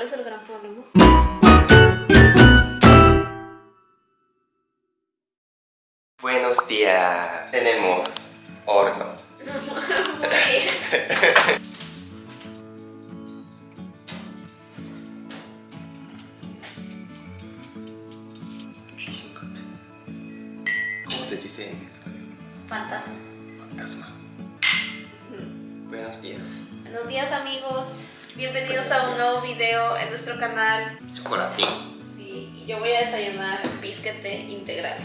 ¿Cuál es el gran problema? Buenos días. Tenemos bisquete integral.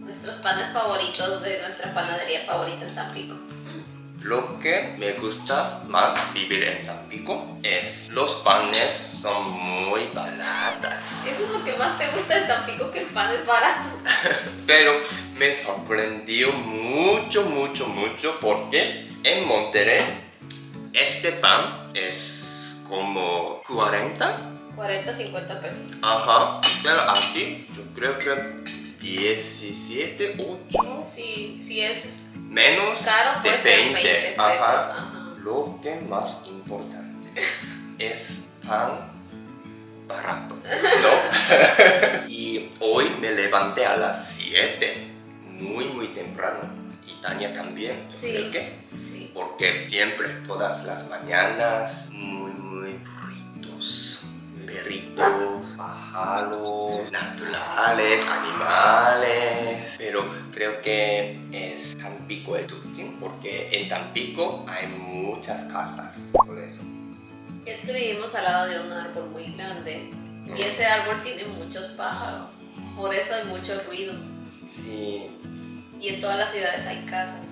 Nuestros panes favoritos de nuestra panadería favorita en Tampico. Lo que me gusta más vivir en Tampico es los panes son muy baratas. Eso es lo que más te gusta de Tampico, que el pan es barato. Pero me sorprendió mucho, mucho, mucho porque en Monterrey este pan es como 40. 40, 50 pesos. Ajá. Pero aquí yo creo que 17, 8. Sí, sí es Menos caro, de puede ser 20. 20 pesos. Ajá. Ajá. Lo que más importante es pan barato, ¿no? y hoy me levanté a las 7, muy muy temprano. Y Tania también, Sí. ¿por qué? Sí. Porque siempre, todas las mañanas, muy perritos, pájaros, naturales, animales. Pero creo que es Tampico el Tutín, porque en Tampico hay muchas casas, por eso. Es que vivimos al lado de un árbol muy grande y ese árbol tiene muchos pájaros. Por eso hay mucho ruido. Sí, Y en todas las ciudades hay casas.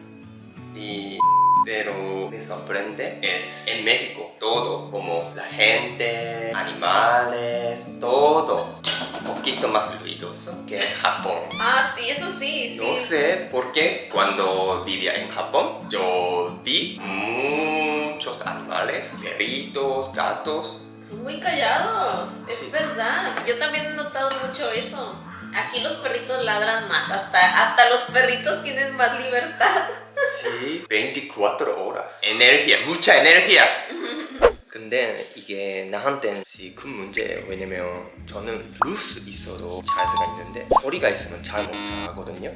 y pero me sorprende es en México todo como la gente animales todo un poquito más ruidoso que en Japón Ah, sí, eso sí, sí. no sé por qué cuando vivía en Japón yo vi muchos animales perritos gatos Son muy callados, es Sí. verdad. Yo también he notado mucho eso. Aquí los perritos ladran más, hasta, hasta los perritos tienen más libertad. Sí, 24 horas. Energía, mucha energía. 근데 이게 나한테는 큰 문제예요. 왜냐면 저는 루스 있어도 잘 수가 있는데 소리가 있으면 잘 못 자거든요.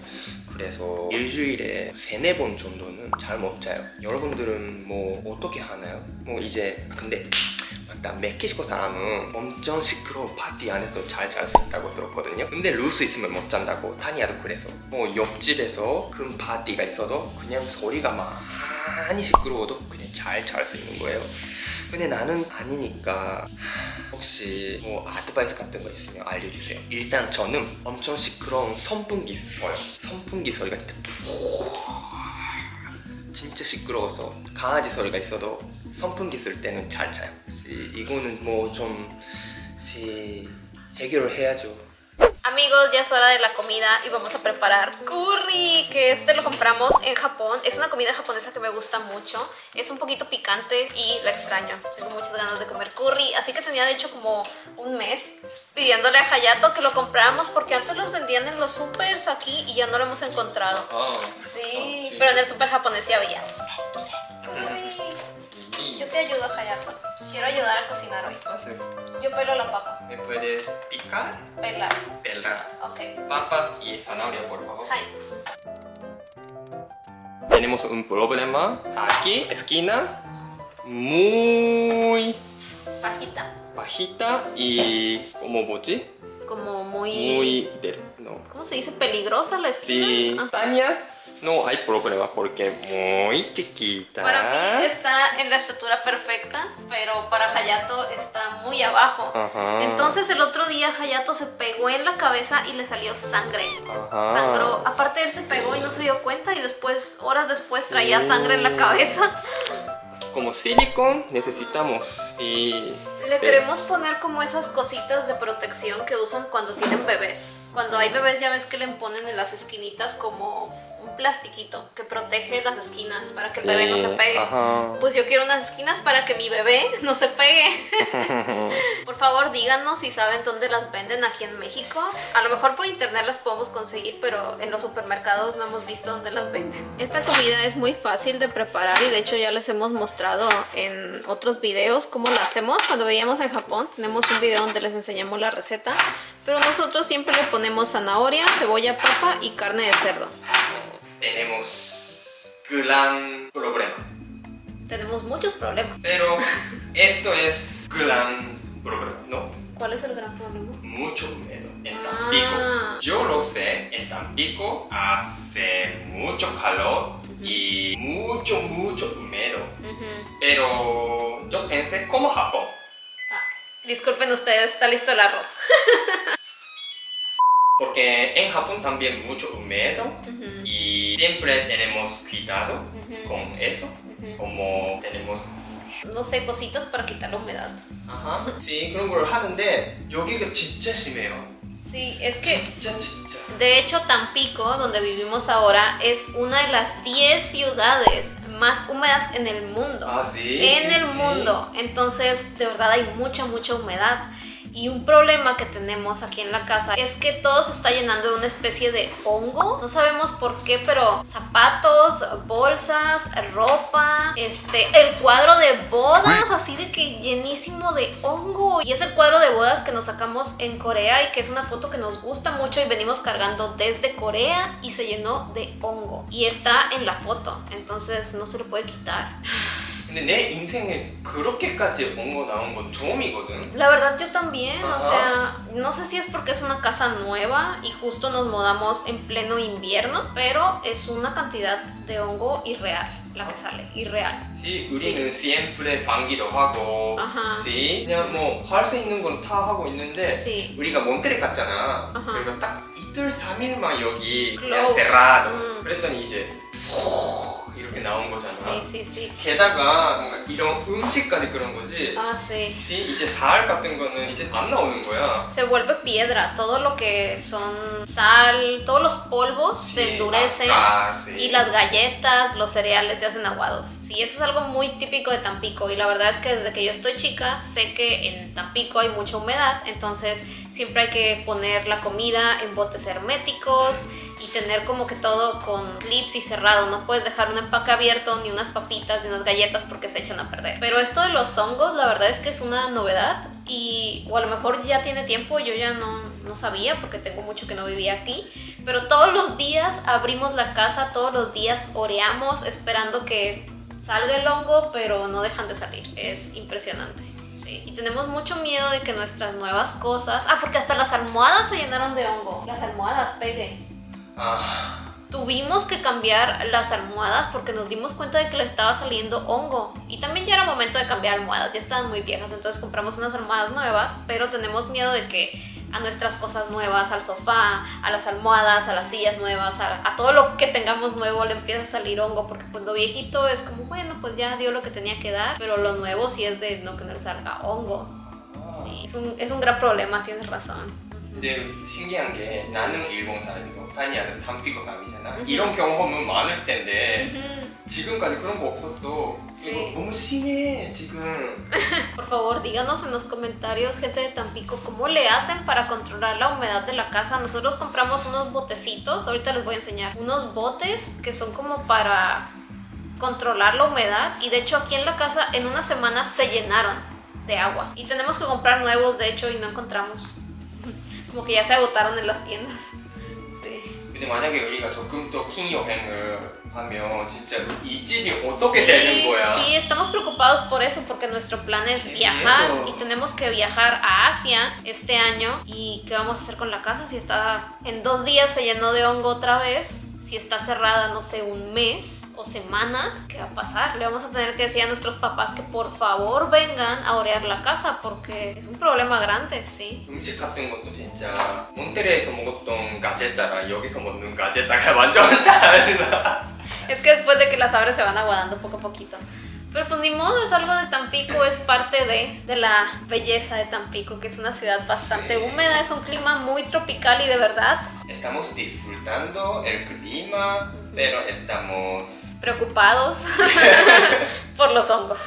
그래서 일주일에 세네 번 정도는 잘 못 자요. 여러분들은 뭐 어떻게 하나요? 뭐 이제 근데 맞다 멕시코 사람은 엄청 시끄러운 파티 안에서 잘 잘 수 있다고 들었거든요 근데 루스 있으면 못 잔다고 타니아도 그래서 뭐 옆집에서 큰 파티가 있어도 그냥 소리가 많이 시끄러워도 그냥 잘 잘 수 있는 거예요 근데 나는 아니니까 혹시 뭐 아드바이스 같은 거 있으면 알려주세요 일단 저는 엄청 시끄러운 선풍기 써요 선풍기 소리가 진짜 진짜 시끄러워서 강아지 소리가 있어도 선풍기 쓸 때는 잘 자요. 이- 이거는 뭐 좀 해결을 해야죠. Amigos, ya es hora de la comida y vamos a preparar curry, que este lo compramos en Japón. Es una comida japonesa que me gusta mucho. Es un poquito picante y la extraño. Tengo muchas ganas de comer curry, así que tenía de hecho como un mes pidiéndole a Hayato que lo compráramos porque antes los vendían en los supers aquí y ya no lo hemos encontrado. 아, Sí, pero en el super japonés ya había. Curry. Yo te ayudo, Hayato. Quiero ayudar a cocinar hoy. Yo pelo la papa. ¿Me puedes picar? Pelar. Pelar Ok. papa y zanahoria, por favor. Hi. Tenemos un problema. Aquí, esquina, muy Bajita. bajita y como 뭐지? Como muy... Muy de, no. ¿Cómo se dice? Peligrosa la esquina. Sí, Ah. Tania no hay problema porque muy chiquita. Para mí está en la estatura perfecta, pero para Hayato está muy abajo. Ajá. Entonces el otro día Hayato se pegó en la cabeza y le salió sangre. Ajá. Sangró. Aparte él se pegó y no se dio cuenta y después, horas después, traía sangre en la cabeza. Como silicón necesitamos y Le queremos poner como esas cositas de protección que usan cuando tienen bebés. Cuando hay bebés ya ves que le ponen en las esquinitas como un plastiquito que protege las esquinas para que el bebé no se pegue. Ajá. Pues yo quiero unas esquinas para que mi bebé no se pegue. por favor, díganos si saben dónde las venden aquí en México. A lo mejor por internet las podemos conseguir, pero en los supermercados no hemos visto dónde las venden. Esta comida es muy fácil de preparar y de hecho ya les hemos mostrado en otros videos cómo la hacemos. Cuando veíamos en Japón tenemos un video donde les enseñamos la receta, pero nosotros siempre le ponemos zanahoria, cebolla, papa y carne de cerdo. Tenemos gran problema. Tenemos muchos problemas. Pero esto es gran problema, ¿no? ¿Cuál es el gran problema? Mucho húmedo en Ah. Tampico. Yo lo sé, en Tampico hace mucho calor y mucho, mucho húmedo. Pero yo pensé como Japón. Ah, disculpen ustedes, está listo el arroz. Porque en Japón también mucho húmedo siempre tenemos cuidado Ujú. con eso. Como tenemos No sé, cositas para quitar la humedad. 아하. 지 그런 걸 하는데 여기가 진짜 심해요. Sí, es que 진짜 진짜. de hecho Tampico, donde vivimos ahora, es una de las 10 ciudades más húmedas en el mundo. 아, sí. en sí, el sí. mundo. Entonces, de verdad hay mucha, mucha humedad. Y un problema que tenemos aquí en la casa es que todo se está llenando de una especie de hongo. No sabemos por qué, pero zapatos, bolsas, ropa, este, el cuadro de bodas, así de que llenísimo de hongo. Y es el cuadro de bodas que nos sacamos en Corea y que es una foto que nos gusta mucho y venimos cargando desde Corea y se llenó de hongo. Y está en la foto, entonces no se lo puede quitar. 근데 내 인생에 그렇게까지 온거 나온 건 처음이거든. La verdad yo también, o Ajá. sea, no sé si es porque es una casa nueva y justo nos mudamos en pleno invierno, pero es una cantidad de hongo irreal la que sale, irreal. 지 우리는 siempre 방기도 하고, 아하. 지 그냥 뭐 할 수 있는 건 다 하고 있는데 Sí. 우리가 몬테레 갔잖아. 아하. 그리고 딱 이틀 3일만 여기 그냥. 세라도. 음. 그랬더니 이제 푹 이렇게 나온 거잖아. Sí, sí, sí. 게다가 뭔가 이런 음식까지 그런 거지. Ah, sí. 지 이제 살 같은 거는 이제 안 나오는 거야. Se vuelve piedra, todo lo que son sal, todos los polvos se Sí, endurecen. azúcar, sí. Y las galletas, los cereales se hacen aguados. Sí, eso es algo muy típico de Tampico. Y la verdad es que desde que yo estoy chica, sé que en Tampico hay mucha humedad. Entonces siempre hay que poner la comida en botes herméticos y tener como que todo con clips y cerrado. No puedes dejar un empaque abierto, ni unas papitas, ni unas galletas porque se echan a perder. Pero esto de los hongos, la verdad es que es una novedad. Y, o a lo mejor ya tiene tiempo, yo ya no, no sabía porque tengo mucho que no vivía aquí. Pero todos los días abrimos la casa, todos los días oreamos esperando que salga el hongo, pero no dejan de salir. Es impresionante. Sí. Y tenemos mucho miedo de que nuestras nuevas cosas... Ah, porque hasta las almohadas se llenaron de hongo. Las almohadas, pegue. 아, Tuvimos que cambiar las almohadas porque nos dimos cuenta de que le estaba saliendo hongo. Y también ya era momento de cambiar almohadas, ya estaban muy viejas, entonces compramos unas almohadas nuevas, pero tenemos miedo de que a nuestras cosas nuevas, al sofá, a las almohadas, a las sillas nuevas, a, a todo lo que tengamos nuevo le empieza a salir hongo, porque pues lo viejito es como, bueno, pues ya dio lo que tenía que dar, pero lo nuevo sí es de no que no le salga hongo. Sí, es un, es un gran problema, tienes razón. 근데 신기한 게 나는 일본 사람이고 타니아는 담피고 사람이잖아. 음흠. 이런 경험은 많을 텐데 Ujú. 지금까지 그런 거 없었어. Sí. 이거 너무 심해 지금. Por favor, díganos en los comentarios, gente de Tampico, cómo le hacen para controlar la humedad de la casa. Nosotros compramos unos botecitos, ahorita les voy a enseñar, unos botes que son como para controlar la humedad y de hecho aquí en la casa en una semana se llenaron de agua y tenemos que comprar nuevos de hecho y no encontramos. Como que ya se agotaron en las tiendas. Sí. 근데 만약에 우리가 조금 더 긴 여행을 하면 진짜 이 집이 어떻게 sí, 되는 거야? sí, estamos preocupados por eso porque nuestro plan es Qué viajar miedo. y tenemos que viajar a Asia este año. ¿Y qué vamos a hacer con la casa? Si está en dos días se llenó de hongo otra vez, si está cerrada, no sé, un mes o semanas, ¿qué va a pasar? Le vamos a tener que decir a nuestros papás que por favor vengan a orear la casa porque es un problema grande, sí. 음식 같은 것도 진짜 몬테레에서 먹었던 가제따랑 여기서 먹는 가제따가 완전 달라. Es que después de que las abres se van aguadando poco a poquito. Pero pues ni modo, es algo de Tampico, es parte de, de la belleza de Tampico, que es una ciudad bastante Sí. húmeda, es un clima muy tropical y de verdad Estamos disfrutando el clima pero estamos Preocupados por los hongos.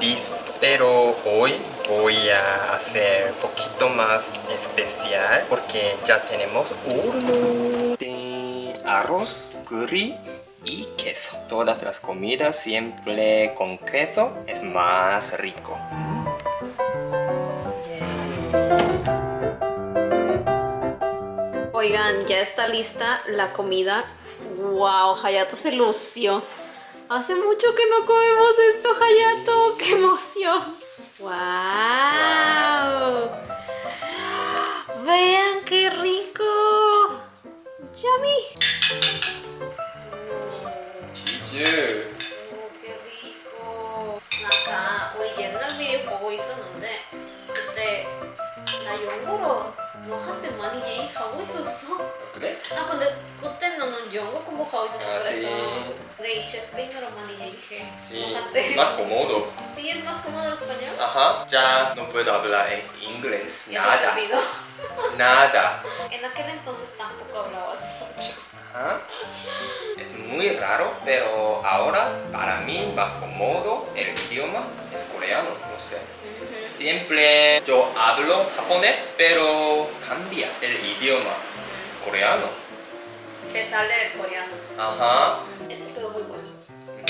Listo, pero hoy voy a hacer poquito más especial porque ya tenemos horno de arroz, curry y queso. Todas las comidas siempre con queso es más rico. Oigan, ya está lista la comida. Wow, Hayato se lució. Hace mucho que no comemos esto, Hayato. ¡Qué emoción! ¡Wow! Vean qué rico. Yummy. 치즈. 오, 꽤 rico. 아까 우리 옛날 비디오 보고 있었는데 그때 나 영어로 너 한때 많이 얘기하고 있었어. 그래? 아 근데 그때 너는 영어 공부하고 있었어 아, 그래서 sí. 근데 이제 스페인어로 많이 얘기해. Sí, 한때. más cómodo. Sí, es más cómodo el español. Ajá, ya no puedo hablar en inglés. Ya se te Nada. olvidó. Nada. En aquel entonces tampoco hablabas mucho. Ajá. Es muy raro, pero ahora para mí más cómodo el idioma es coreano, no sé. Ujú. Siempre yo hablo japonés, pero cambia el idioma coreano. Te sale el coreano. Ajá. Esto quedó muy bueno. Mm.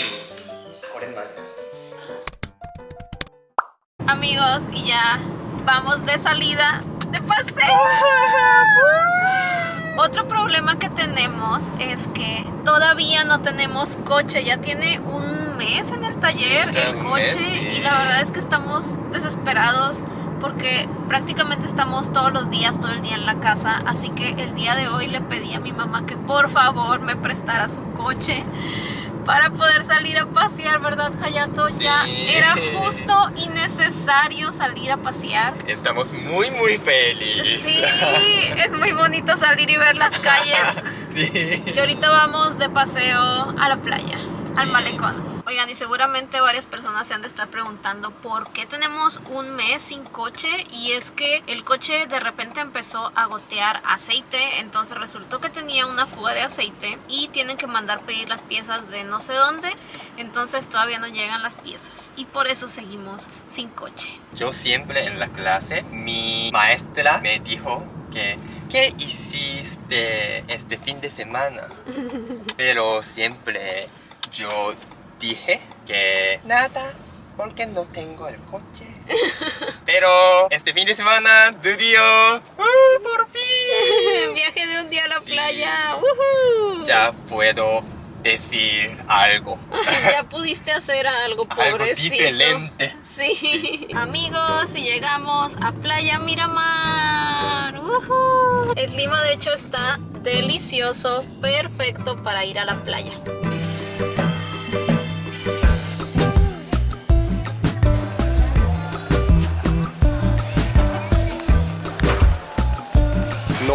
Amigos, y ya vamos de salida de paseo. Otro problema que tenemos es que todavía no tenemos coche, ya tiene un mes en el taller ya el coche mes, sí. y la verdad es que estamos desesperados porque prácticamente estamos todos los días, todo el día en la casa. Así que el día de hoy le pedí a mi mamá que por favor me prestara su coche para poder salir a pasear, ¿verdad, Hayato? Ya era justo y necesario salir a pasear. Estamos muy muy felices. Sí, es muy bonito salir y ver las calles. sí. Y ahorita vamos de paseo a la playa, al malecón. Oigan, y seguramente varias personas se han de estar preguntando por qué tenemos un mes sin coche y es que el coche de repente empezó a gotear aceite, entonces resultó que tenía una fuga de aceite y tienen que mandar pedir las piezas de no sé dónde, entonces todavía no llegan las piezas y por eso seguimos sin coche. Yo siempre en la clase, mi maestra me dijo que ¿qué hiciste este fin de semana? Pero siempre yo dije que nada porque no tengo el coche. Pero este fin de semana, Dudio, ¡uh, por fin! Viaje de un día a la sí. playa, Ya puedo decir algo. ya pudiste hacer algo, pobrecito. Algo diferente. Sí. sí. Amigos, y llegamos a Playa Miramar. El clima de hecho está delicioso, perfecto para ir a la playa.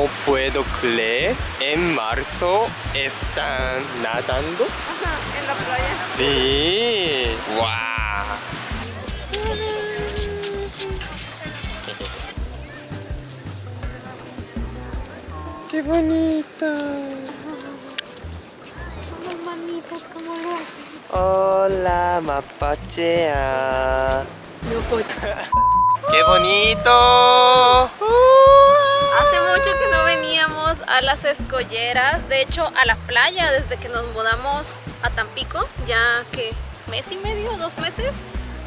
No puedo creer, en marzo están nadando. Ajá, en la playa. Sí, wow. Qué bonito. Las manitas, ¿cómo lo hacen? Hola, mapachea. No puedo. Qué bonito. Hace mucho que no veníamos a las escolleras, de hecho a la playa desde que nos mudamos a Tampico, ya que mes y medio, dos meses,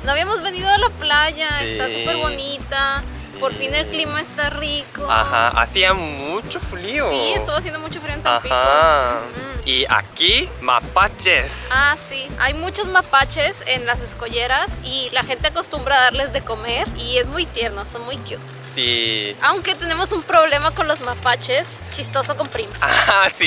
no habíamos venido a la playa, Sí. está súper bonita, por fin el clima está rico. Ajá, hacía mucho frío. Sí, estuvo haciendo mucho frío en Tampico. Ajá. Mm. Y aquí, mapaches. Ah, sí. Hay muchos mapaches en las escolleras y la gente acostumbra a darles de comer y es muy tierno, son muy cute. Sí. Aunque tenemos un problema con los mapaches, chistoso con Prim. Ah, sí.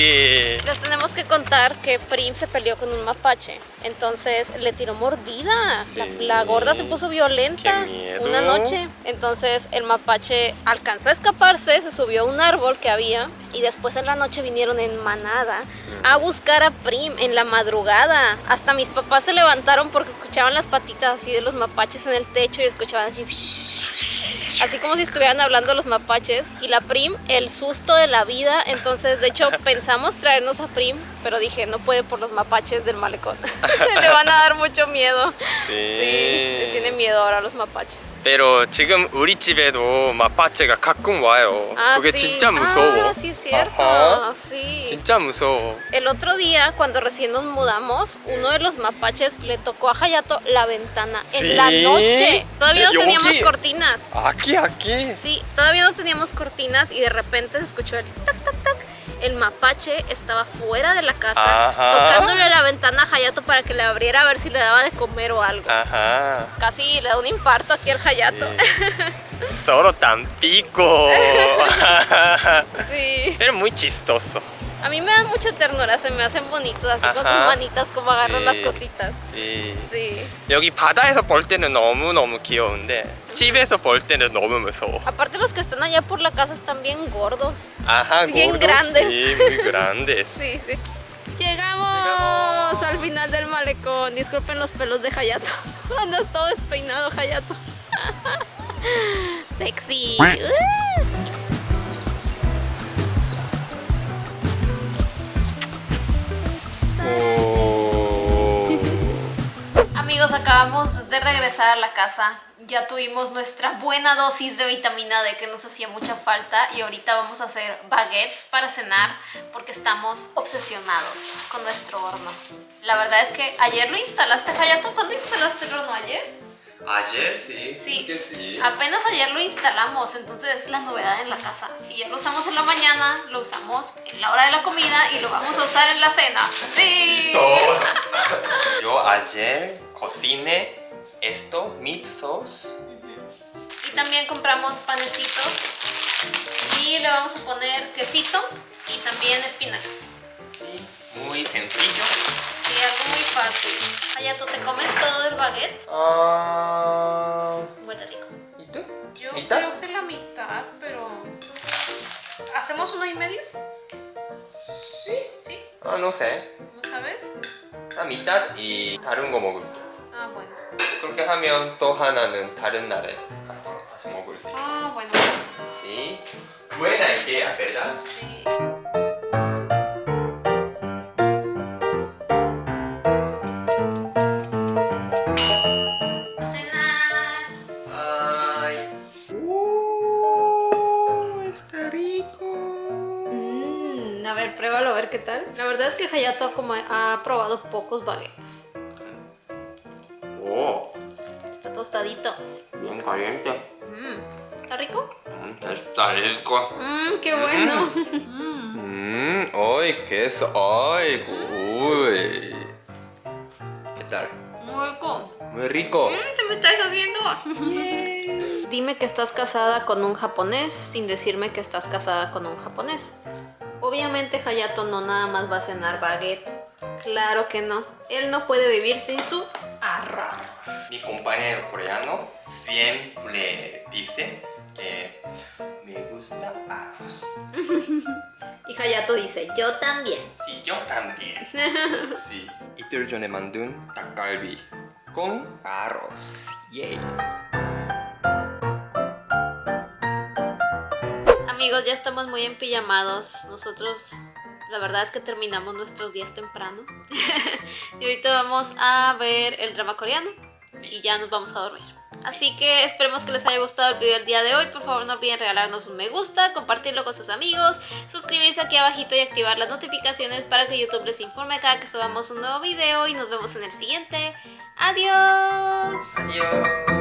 Les tenemos que contar que Prim se peleó con un mapache. Entonces le tiró mordida. La, Sí. la gorda se puso violenta Qué miedo. una noche. Entonces el mapache alcanzó a escaparse, se subió a un árbol que había. Y después en la noche vinieron en manada a buscar a Prim en la madrugada. Hasta mis papás se levantaron porque escuchaban las patitas así de los mapaches en el techo y escuchaban así Así como si estuvieran hablando los mapaches. Y la Prim, el susto de la vida. Entonces, de hecho, pensamos traernos a Prim, pero dije, no puede por los mapaches del malecón. Le van a dar mucho miedo. Sí. Sí, le tiene miedo ahora a los mapaches. Pero 지금 우리 집에도 마파체가 가끔 와요. Ah, 그게 sí. 진짜 무서워. Ah, sí, es cierto. Ajá. Sí. 진짜 무서워. El otro día, cuando recién nos mudamos, uno de los mapaches le tocó a Hayato la ventana ¿Sí? en la noche. Todavía no ¿Yonki? teníamos cortinas. aquí, aquí. Sí, todavía no teníamos cortinas y de repente se escuchó el tac, tac, tac. El mapache estaba fuera de la casa, Ajá. tocándole a la ventana a Hayato para que le abriera a ver si le daba de comer o algo. Ajá. Casi le da un infarto aquí al Hayato. 서로 tan pico. Sí. Pero muy chistoso. A mí me dan mucha ternura, se me hacen bonitos, así con sus Ajá. manitas como agarran Sí. las cositas. Sí. Sí. 여기 바다에서 볼 때는 너무너무 귀여운데 집에서 볼 때는 너무 무서워. Aparte los que están allá por la casa están bien gordos. Ajá, Bien gordos, grandes. Sí, muy grandes. Sí, sí. Llegamos al final del malecón. Disculpen los pelos de Hayato. Andas todo despeinado, Hayato. Sexy. Amigos, acabamos de regresar a la casa. Ya tuvimos nuestra buena dosis de vitamina D que nos hacía mucha falta y ahorita vamos a hacer baguettes para cenar porque estamos obsesionados con nuestro horno. La verdad es que ayer lo instalaste, Hayato. ¿Cuándo instalaste el horno ayer? Ayer sí. Sí. que sí. Apenas ayer lo instalamos, entonces es la novedad en la casa. Y ya lo usamos en la mañana, lo usamos en la hora de la comida y lo vamos a usar en la cena. ¡Sí! Yo ayer cociné esto, meat sauce. Y también compramos panecitos y le vamos a poner quesito y también espinacas. Muy sencillo Sí, algo muy fácil. Hayato, ¿te comes todo el baguette? Ah, Huele rico. ¿Y tú? Yo ¿Mitad? creo que la mitad, pero... ¿Hacemos uno y medio? Sí. ¿Sí? 아, no sé. ¿No sabes? 나 mitad y 다른 거 먹을게. Ah, bueno. 그렇게 하면 또 하나는 다른 날에 같이, 같이 먹을 수 있어. Ah, bueno. Sí. Buena idea, ¿verdad? Sí. Que Hayato ha, como- ha probado pocos baguettes. 오, Está tostadito. bien caliente. Mm, ¿Está rico? Mm, está rico. Mmm, qué bueno. Mm, ay, queso. Ay, uy. ¿Qué tal? Muy rico. Muy rico. Mm, ¿Te me estás haciendo? Dime que estás casada con un japonés sin decirme que estás casada con un japonés. Obviamente Hayato no nada más va a cenar baguette. Claro que no. Él no puede vivir sin su arroz. Mi compañero coreano siempre dice que me gusta arroz. Y Hayato dice, yo también. Sí, yo también. sí. 이틀 전에 만든 닭갈비 con arroz. Yay. Amigos, ya estamos muy empillamados. Nosotros, la verdad es que terminamos nuestros días temprano. y ahorita vamos a ver el drama coreano. Y ya nos vamos a dormir. Así que esperemos que les haya gustado el video del día de hoy. Por favor no olviden regalarnos un me gusta, compartirlo con sus amigos, suscribirse aquí abajito y activar las notificaciones para que YouTube les informe cada que subamos un nuevo video. Y nos vemos en el siguiente. Adiós. 안녕.